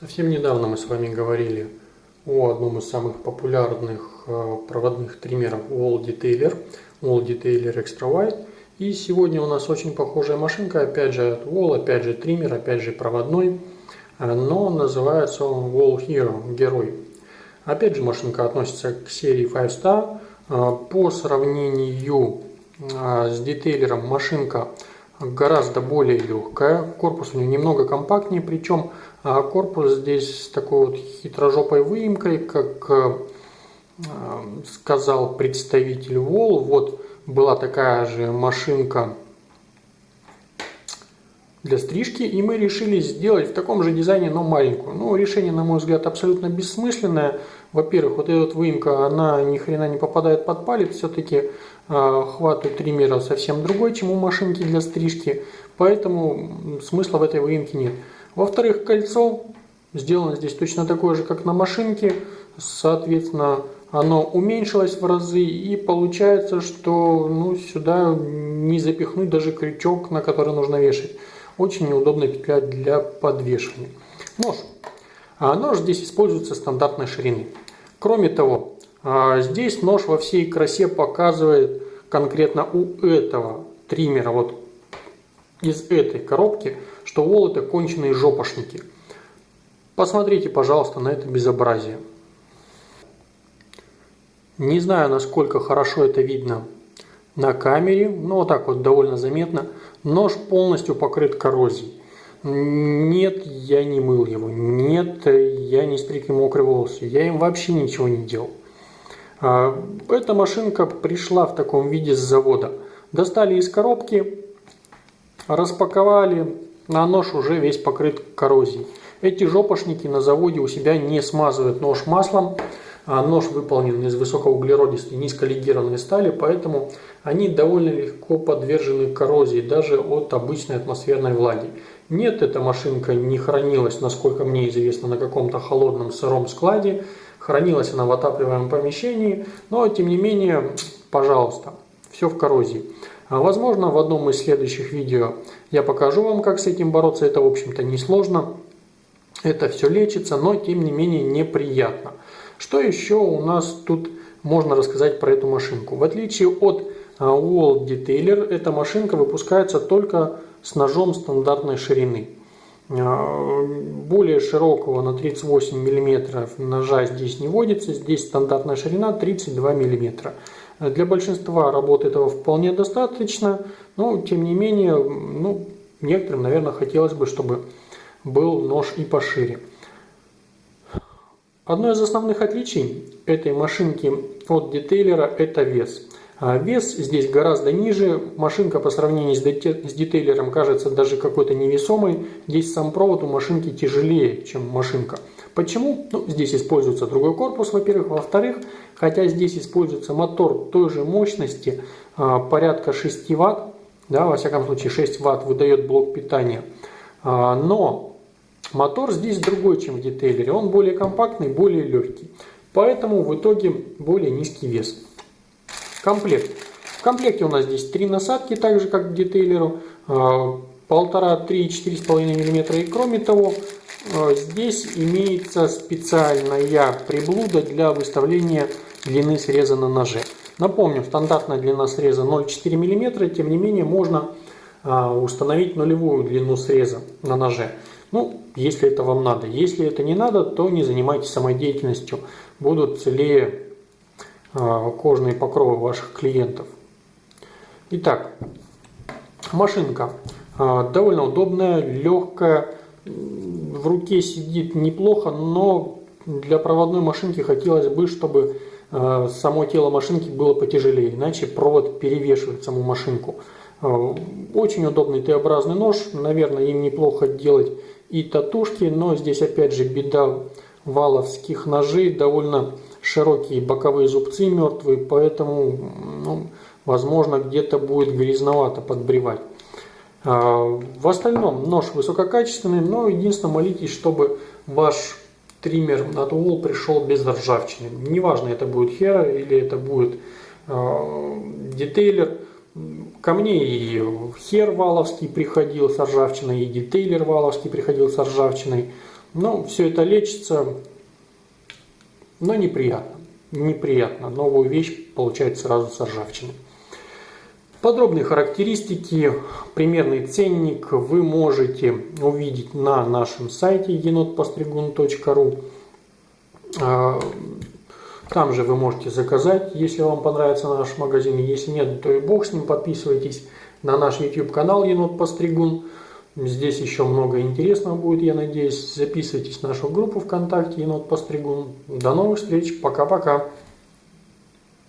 Совсем недавно мы с вами говорили о одном из самых популярных э, проводных триммеров Wall Detailer, Wall Detailer Extra Wide. И сегодня у нас очень похожая машинка, опять же от Wall, опять же триммер, опять же проводной, э, но называется он Wall Hero, герой. Опять же машинка относится к серии 5 Star. Э, по сравнению с детейлером машинка гораздо более легкая, корпус у нее немного компактнее, причем а, корпус здесь с такой вот хитрожопой выемкой, как э, сказал представитель Wall, вот была такая же машинка для стрижки, и мы решили сделать в таком же дизайне, но маленькую. Ну, решение, на мой взгляд, абсолютно бессмысленное. Во-первых, вот эта вот выемка, она ни хрена не попадает под палец, все-таки э, хват у триммера совсем другой, чем у машинки для стрижки, поэтому смысла в этой выемке нет. Во-вторых, кольцо сделано здесь точно такое же, как на машинке, соответственно, оно уменьшилось в разы и получается, что ну, сюда не запихнуть даже крючок, на который нужно вешать. Очень неудобная петля для подвешивания. Нож. А нож здесь используется стандартной ширины. Кроме того, а, здесь нож во всей красе показывает конкретно у этого триммера, вот из этой коробки, что вол это конченые жопошники. Посмотрите, пожалуйста, на это безобразие. Не знаю, насколько хорошо это видно на камере, но вот так вот довольно заметно. Нож полностью покрыт коррозией. Нет, я не мыл его. Нет, я не стриг ему мокрые волосы. Я им вообще ничего не делал. А, эта машинка пришла в таком виде с завода. Достали из коробки, распаковали, на нож уже весь покрыт коррозией. Эти жопошники на заводе у себя не смазывают нож маслом, а нож выполнен из высокоуглеродистой низколегированной стали, поэтому они довольно легко подвержены коррозии, даже от обычной атмосферной влаги. Нет, эта машинка не хранилась, насколько мне известно, на каком-то холодном сыром складе. Хранилась она в отапливаемом помещении, но тем не менее, пожалуйста, все в коррозии. А, возможно, в одном из следующих видео я покажу вам, как с этим бороться. Это, в общем-то, несложно. Это все лечится, но, тем не менее, неприятно. Что еще у нас тут можно рассказать про эту машинку? В отличие от Wall Detailer, эта машинка выпускается только с ножом стандартной ширины. А, более широкого на 38 мм ножа здесь не водится, здесь стандартная ширина 32 мм. Для большинства работы этого вполне достаточно, но тем не менее, ну, некоторым, наверное, хотелось бы, чтобы был нож и пошире. Одно из основных отличий этой машинки от детейлера – это вес. А вес здесь гораздо ниже, машинка по сравнению с детейлером кажется даже какой-то невесомой. Здесь сам провод у машинки тяжелее, чем машинка. Почему? Ну, здесь используется другой корпус, во-первых. Во-вторых, хотя здесь используется мотор той же мощности, а, порядка 6 Вт, да, во всяком случае 6 Вт выдает блок питания, а, но Мотор здесь другой, чем в детейлере. Он более компактный, более легкий. Поэтому в итоге более низкий вес. Комплект. В комплекте у нас здесь три насадки, так же как в детейлеру. А, полтора, три, четыре с половиной миллиметра. И кроме того, здесь имеется специальная приблуда для выставления длины среза на ноже. Напомню, стандартная длина среза 0,4 мм, тем не менее можно а, установить нулевую длину среза на ноже. Ну, если это вам надо. Если это не надо, то не занимайтесь самодеятельностью. Будут целее э, кожные покровы ваших клиентов. Итак, машинка довольно удобная, легкая, в руке сидит неплохо, но для проводной машинки хотелось бы, чтобы э, само тело машинки было потяжелее, иначе провод перевешивает саму машинку. Очень удобный Т-образный нож, наверное, им неплохо делать и татушки, но здесь опять же беда валовских ножей, довольно широкие боковые зубцы мертвые, поэтому, ну, возможно, где-то будет грязновато подбревать. А, в остальном нож высококачественный, но единственное молитесь, чтобы ваш триммер от Wall пришел без ржавчины. Неважно, это будет Hera или это будет э, детейлер. Ко мне и Хер Валовский приходил с ржавчиной, и Детейлер Валовский приходил с ржавчиной. Ну, все это лечится, но неприятно. Неприятно. Новую вещь получает сразу с ржавчиной. Подробные характеристики, примерный ценник вы можете увидеть на нашем сайте енотпостригун.ру. А, там же вы можете заказать, если вам понравится наш магазин. Если нет, то и бог с ним. Подписывайтесь на наш YouTube канал Енот Постригун. Здесь еще много интересного будет, я надеюсь. Записывайтесь в нашу группу ВКонтакте Енот Постригун. До новых встреч. Пока-пока.